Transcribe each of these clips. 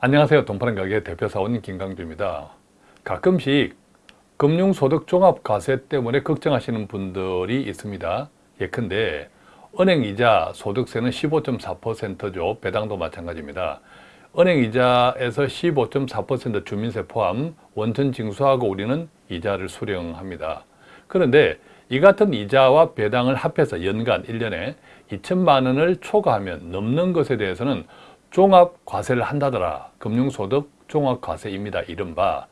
안녕하세요. 돈파는 가게 대표사원 김강주입니다. 가끔씩 금융소득종합과세 때문에 걱정하시는 분들이 있습니다. 예컨대 은행이자 소득세는 15.4%죠. 배당도 마찬가지입니다. 은행이자에서 15.4% 주민세 포함 원천 징수하고 우리는 이자를 수령합니다. 그런데 이 같은 이자와 배당을 합해서 연간 1년에 2천만 원을 초과하면 넘는 것에 대해서는 종합과세를 한다더라. 금융소득 종합과세입니다. 이른바.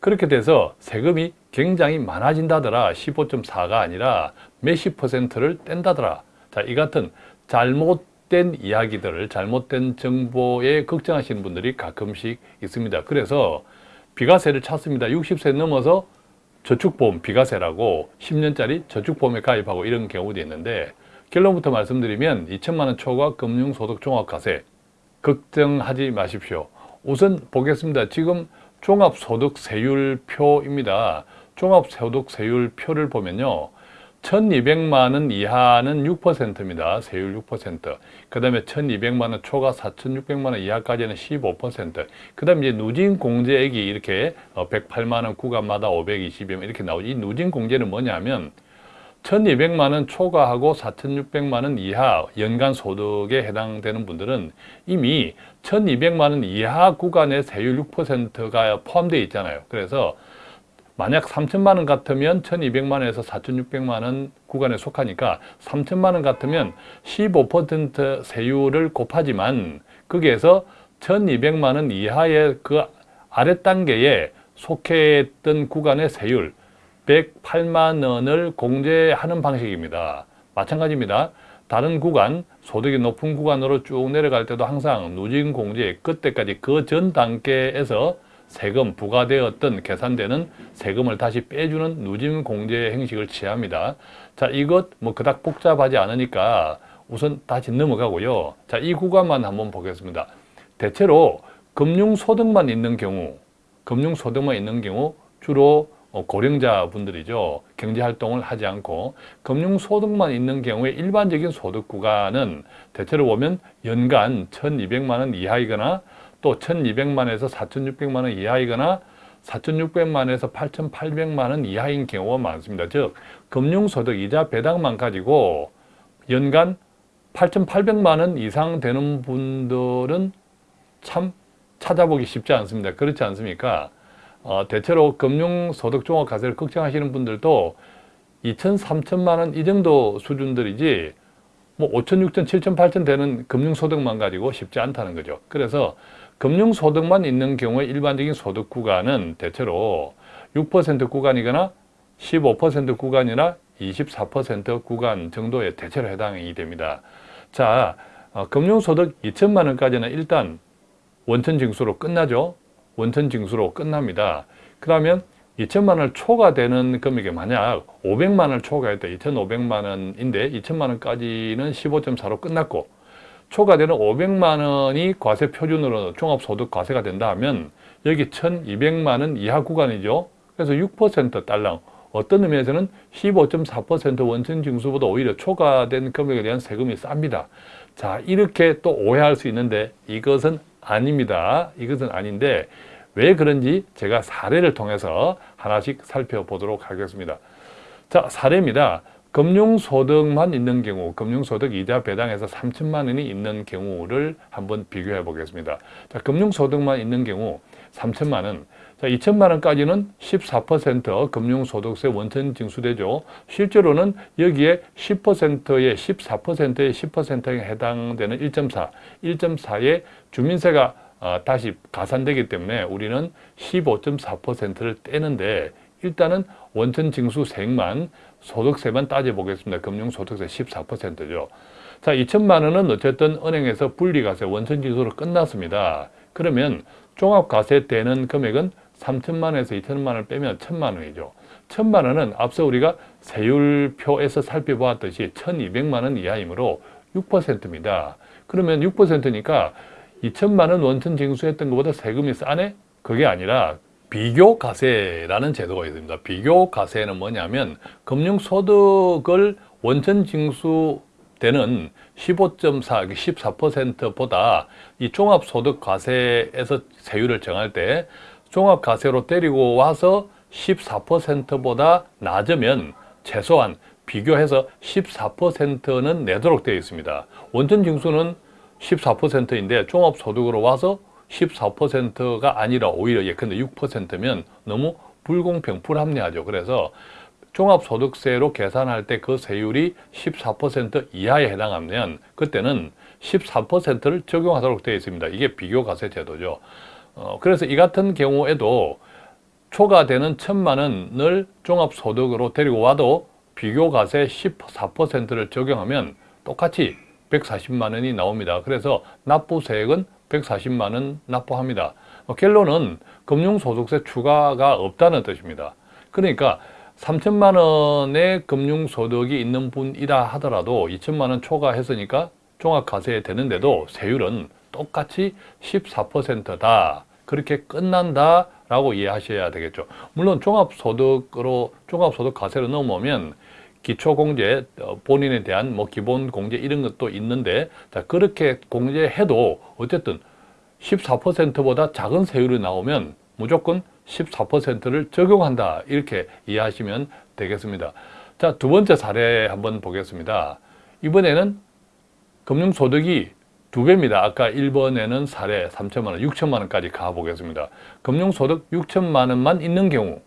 그렇게 돼서 세금이 굉장히 많아진다더라. 15.4가 아니라 몇십 퍼센트를 뗀다더라. 자, 이 같은 잘못된 이야기들을 잘못된 정보에 걱정하시는 분들이 가끔씩 있습니다. 그래서 비과세를 찾습니다. 60세 넘어서 저축보험 비과세라고 10년짜리 저축보험에 가입하고 이런 경우도 있는데 결론부터 말씀드리면 2천만 원 초과 금융소득 종합과세 걱정하지 마십시오. 우선 보겠습니다. 지금 종합소득세율표입니다. 종합소득세율표를 보면요. 1200만 원 이하는 6%입니다. 세율 6%. 그 다음에 1200만 원 초과 4600만 원 이하까지는 15%. 그 다음에 이제 누진 공제액이 이렇게 108만 원 구간마다 520원 이렇게 나오지. 이 누진 공제는 뭐냐면 1200만 원 초과하고 4600만 원 이하 연간 소득에 해당되는 분들은 이미 1200만 원 이하 구간의 세율 6%가 포함되어 있잖아요. 그래서 만약 3천만 원 같으면 1200만 원에서 4600만 원 구간에 속하니까 3천만 원 같으면 15% 세율을 곱하지만 거기에서 1200만 원 이하의 그 아래 단계에 속해 있던 구간의 세율 108만 원을 공제하는 방식입니다. 마찬가지입니다. 다른 구간, 소득이 높은 구간으로 쭉 내려갈 때도 항상 누진공제 그때까지 그 전 단계에서 세금 부과되었던 계산되는 세금을 다시 빼주는 누진공제 행식을 취합니다. 자, 이것 뭐 그닥 복잡하지 않으니까 우선 다시 넘어가고요. 자, 이 구간만 한번 보겠습니다. 대체로 금융소득만 있는 경우, 금융소득만 있는 경우 주로 어, 고령자분들이죠. 경제활동을 하지 않고 금융소득만 있는 경우에 일반적인 소득 구간은 대체로 보면 연간 1200만 원 이하이거나 또 1200만에서 4600만 원 이하이거나 4600만에서 8800만 원 이하인 경우가 많습니다. 즉 금융소득 이자 배당만 가지고 연간 8800만 원 이상 되는 분들은 참 찾아보기 쉽지 않습니다. 그렇지 않습니까? 어, 대체로 금융소득종합과세를 걱정하시는 분들도 2천, 3천만 원 이 정도 수준들이지 뭐 5천, 6천, 7천, 8천 되는 금융소득만 가지고 쉽지 않다는 거죠. 그래서 금융소득만 있는 경우에 일반적인 소득 구간은 대체로 6% 구간이거나 15% 구간이나 24% 구간 정도에 대체로 해당이 됩니다. 자, 어, 금융소득 2천만 원까지는 일단 원천 징수로 끝나죠. 원천 징수로 끝납니다. 그러면 2천만 원 초과되는 금액이 만약 500만 원 초과했다. 2,500만 원인데 2천만 원까지는 15.4로 끝났고 초과되는 500만 원이 과세 표준으로 종합소득 과세가 된다 하면 여기 1,200만 원 이하 구간이죠. 그래서 6% 달랑 어떤 의미에서는 15.4% 원천 징수보다 오히려 초과된 금액에 대한 세금이 쌉니다. 자 이렇게 또 오해할 수 있는데 이것은 아닙니다. 이것은 아닌데 왜 그런지 제가 사례를 통해서 하나씩 살펴보도록 하겠습니다. 자 사례입니다. 금융소득만 있는 경우, 금융소득 이자 배당에서 3천만 원이 있는 경우를 한번 비교해 보겠습니다. 자, 금융소득만 있는 경우 3천만 원, 자, 2천만 원까지는 14% 금융소득세 원천 징수되죠. 실제로는 여기에 10%에 14%에 10%에 해당되는 1.4, 1.4의 주민세가 어, 다시 가산되기 때문에 우리는 15.4%를 떼는데 일단은 원천 징수 세액만 소득세만 따져보겠습니다. 금융소득세 14%죠. 자, 2천만 원은 어쨌든 은행에서 분리과세 원천 징수로 끝났습니다. 그러면 종합과세 되는 금액은 3천만 원에서 2천만 원을 빼면 1천만 원이죠. 1천만 원은 앞서 우리가 세율표에서 살펴보았듯이 1,200만 원 이하이므로 6%입니다. 그러면 6%니까 2천만 원 원천 징수했던 것보다 세금이 싸네? 그게 아니라 비교과세라는 제도가 있습니다. 비교과세는 뭐냐면 금융소득을 원천 징수 되는 15.4, 14%보다 이 종합소득과세에서 세율을 정할 때 종합과세로 때리고 와서 14%보다 낮으면 최소한 비교해서 14%는 내도록 되어 있습니다. 원천 징수는 14%인데 종합소득으로 와서 14%가 아니라 오히려 예컨대 6%면 너무 불공평, 불합리하죠. 그래서 종합소득세로 계산할 때 그 세율이 14% 이하에 해당하면 그때는 14%를 적용하도록 되어 있습니다. 이게 비교과세 제도죠. 어, 그래서 이 같은 경우에도 초과되는 천만 원을 종합소득으로 데리고 와도 비교과세 14%를 적용하면 똑같이 140만 원이 나옵니다. 그래서 납부세액은 140만 원 납부합니다. 어, 결론은 금융소득세 추가가 없다는 뜻입니다. 그러니까 3천만 원의 금융소득이 있는 분이라 하더라도 2천만 원 초과했으니까 종합과세에 되는데도 세율은 똑같이 14%다. 그렇게 끝난다 라고 이해하셔야 되겠죠. 물론 종합소득으로 종합소득 과세로 넘어오면 기초공제, 어, 본인에 대한 뭐 기본공제 이런 것도 있는데 자 그렇게 공제해도 어쨌든 14%보다 작은 세율이 나오면 무조건 14%를 적용한다 이렇게 이해하시면 되겠습니다. 자 두 번째 사례 한번 보겠습니다. 이번에는 금융소득이 두 배입니다. 아까 1번에는 사례 3천만 원, 6천만 원까지 가보겠습니다. 금융소득 6천만 원만 있는 경우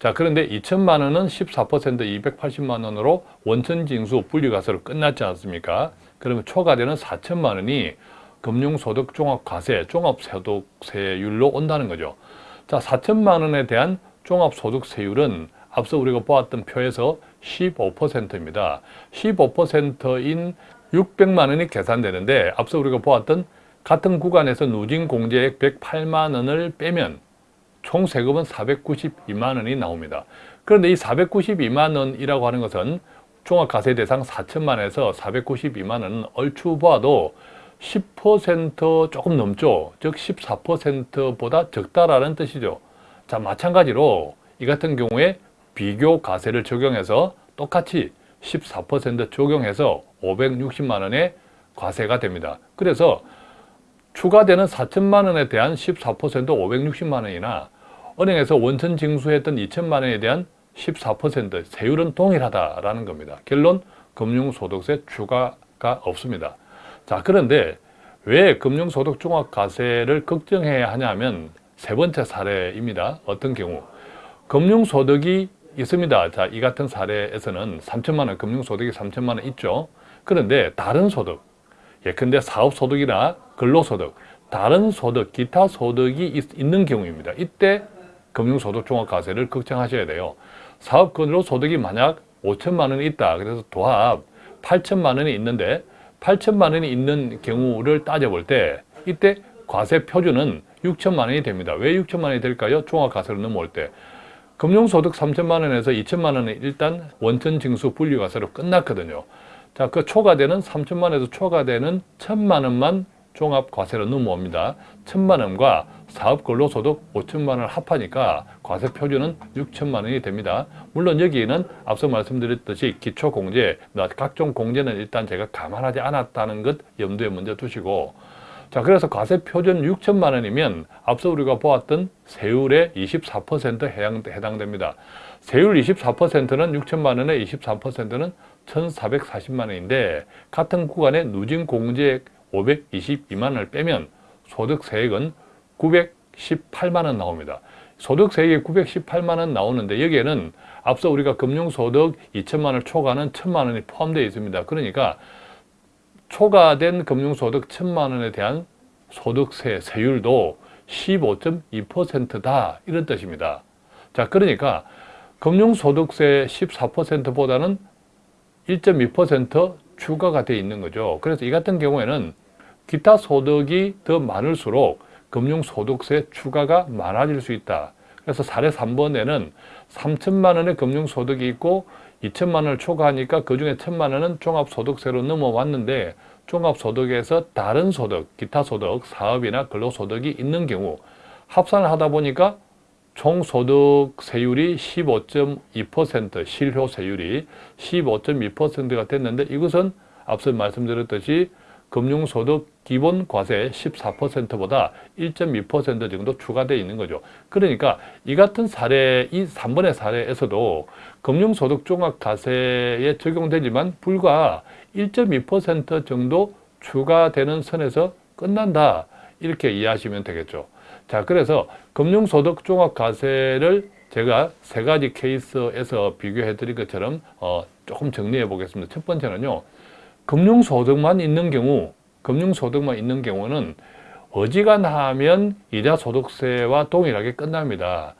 자 그런데 2천만 원은 14% 280만 원으로 원천징수 분리과세로 끝났지 않습니까? 그러면 초과되는 4천만 원이 금융소득 종합과세, 종합소득세율로 온다는 거죠. 자 4천만 원에 대한 종합소득세율은 앞서 우리가 보았던 표에서 15%입니다. 15%인 600만 원이 계산되는데 앞서 우리가 보았던 같은 구간에서 누진공제액 108만 원을 빼면 총 세금은 492만 원이 나옵니다. 그런데 이 492만 원이라고 하는 것은 종합과세 대상 4천만 원에서 492만 원은 얼추 보아도 10% 조금 넘죠. 즉 14%보다 적다라는 뜻이죠. 자 마찬가지로 이 같은 경우에 비교 과세를 적용해서 똑같이 14% 적용해서 560만 원의 과세가 됩니다. 그래서 추가되는 4천만 원에 대한 14% 560만 원이나 은행에서 원천 징수했던 2천만 원에 대한 14% 세율은 동일하다라는 겁니다. 결론 금융소득세 추가가 없습니다. 자 그런데 왜 금융소득 종합과세를 걱정해야 하냐면 세 번째 사례입니다. 어떤 경우 금융소득이 있습니다. 자, 이 같은 사례에서는 3천만 원, 금융소득이 3천만 원 있죠. 그런데 다른 소득, 예컨대 사업소득이나 근로소득, 다른 소득, 기타 소득이 있, 는 경우입니다. 이때 금융소득 종합과세를 걱정하셔야 돼요. 사업 근로소득이 만약 5천만 원이 있다. 그래서 도합 8천만 원이 있는데 8천만 원이 있는 경우를 따져볼 때 이때 과세 표준은 6천만 원이 됩니다. 왜 6천만 원이 될까요? 종합과세로 넘어올 때. 금융소득 3천만 원에서 2천만 원은 일단 원천 징수 분리과세로 끝났거든요. 자, 그 초과되는 3천만 원에서 초과되는 1천만 원만 종합과세로 넘어옵니다. 1천만 원과 사업 근로소득 5천만 원을 합하니까 과세 표준은 6천만 원이 됩니다. 물론 여기에는 앞서 말씀드렸듯이 기초공제, 각종 공제는 일단 제가 감안하지 않았다는 것 염두에 먼저 두시고 자 그래서 과세 표준 6천만 원이면 앞서 우리가 보았던 세율의 24% 해당, 해당됩니다. 세율 24%는 6천만 원의 24%는 1,440만 원인데 같은 구간에 누진 공제액 522만 원을 빼면 소득세액은 918만 원 나옵니다. 소득세액이 918만 원 나오는데 여기에는 앞서 우리가 금융소득 2천만 원을 초과하는 1천만 원이 포함되어 있습니다. 그러니까 초과된 금융소득 1천만 원에 대한 소득세 세율도 15.2%다 이런 뜻입니다. 자 그러니까 금융소득세 14%보다는 1.2% 추가가 되어 있는 거죠. 그래서 이 같은 경우에는 기타 소득이 더 많을수록 금융소득세 추가가 많아질 수 있다. 그래서 사례 3번에는 3천만 원의 금융소득이 있고 2천만 원을 초과하니까 그 중에 1천만 원은 종합소득세로 넘어왔는데 종합소득에서 다른 소득, 기타 소득, 사업이나 근로소득이 있는 경우 합산을 하다 보니까 총소득세율이 15.2% 실효세율이 15.2%가 됐는데 이것은 앞서 말씀드렸듯이 금융소득 기본 과세 14%보다 1.2% 정도 추가되어 있는 거죠. 그러니까 이 같은 사례, 이 3번의 사례에서도 금융소득 종합과세에 적용되지만 불과 1.2% 정도 추가되는 선에서 끝난다. 이렇게 이해하시면 되겠죠. 자, 그래서 금융소득 종합과세를 제가 세 가지 케이스에서 비교해 드린 것처럼 어, 조금 정리해 보겠습니다. 첫 번째는요. 금융소득만 있는 경우, 금융소득만 있는 경우는 어지간하면 이자 소득세와 동일하게 끝납니다.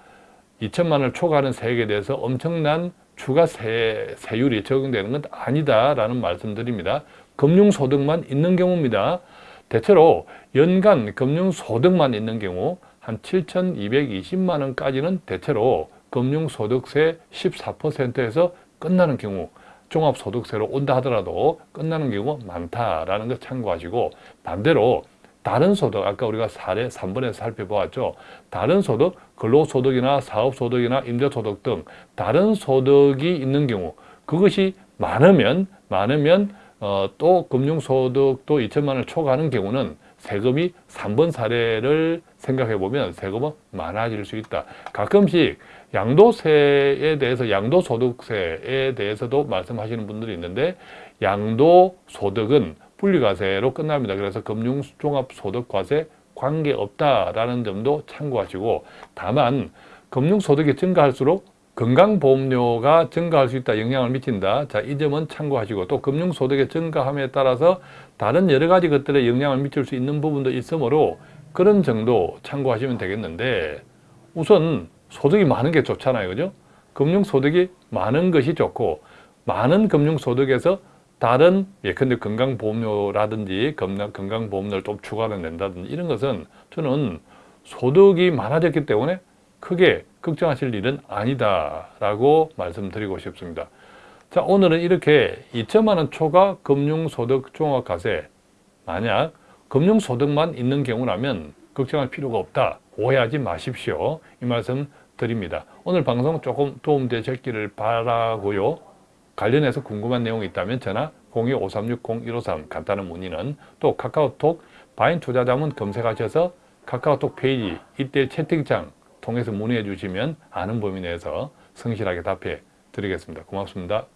2천만 원을 초과하는 세액에 대해서 엄청난 추가 세, 세율이 적용되는 건 아니다라는 말씀드립니다. 금융소득만 있는 경우입니다. 대체로 연간 금융소득만 있는 경우 한 7,220만 원까지는 대체로 금융소득세 14%에서 끝나는 경우 종합소득세로 온다 하더라도 끝나는 경우가 많다라는 걸 참고하시고 반대로 다른 소득, 아까 우리가 사례 3번에서 살펴보았죠. 다른 소득, 근로소득이나 사업소득이나 임대소득 등 다른 소득이 있는 경우 그것이 많으면 많으면 어, 또 금융소득도 2천만 원을 초과하는 경우는 세금이 3번 사례를 생각해 보면 세금은 많아질 수 있다. 가끔씩 양도세에 대해서 양도소득세에 대해서도 말씀하시는 분들이 있는데 양도소득은 분리과세로 끝납니다. 그래서 금융종합소득과세 관계없다라는 점도 참고하시고 다만 금융소득이 증가할수록 건강보험료가 증가할 수 있다, 영향을 미친다. 자, 이 점은 참고하시고 또 금융소득의 증가함에 따라서 다른 여러 가지 것들에 영향을 미칠 수 있는 부분도 있으므로 그런 정도 참고하시면 되겠는데 우선 소득이 많은 게 좋잖아요. 그죠? 금융소득이 많은 것이 좋고 많은 금융소득에서 다른 예컨대 건강보험료라든지 건강보험료를 좀 추가로 낸다든지 이런 것은 저는 소득이 많아졌기 때문에 크게 걱정하실 일은 아니다라고 말씀드리고 싶습니다. 자 오늘은 이렇게 2천만 원 초과 금융소득 종합과세 만약 금융소득만 있는 경우라면 걱정할 필요가 없다. 오해하지 마십시오. 이 말씀 드립니다. 오늘 방송 조금 도움되셨기를 바라고요. 관련해서 궁금한 내용이 있다면 전화 02-5360-153 간단한 문의는 또 카카오톡 바인 투자자문 검색하셔서 카카오톡 페이지 이때 채팅창 통해서 문의해 주시면 아는 범위 내에서 성실하게 답해 드리겠습니다. 고맙습니다.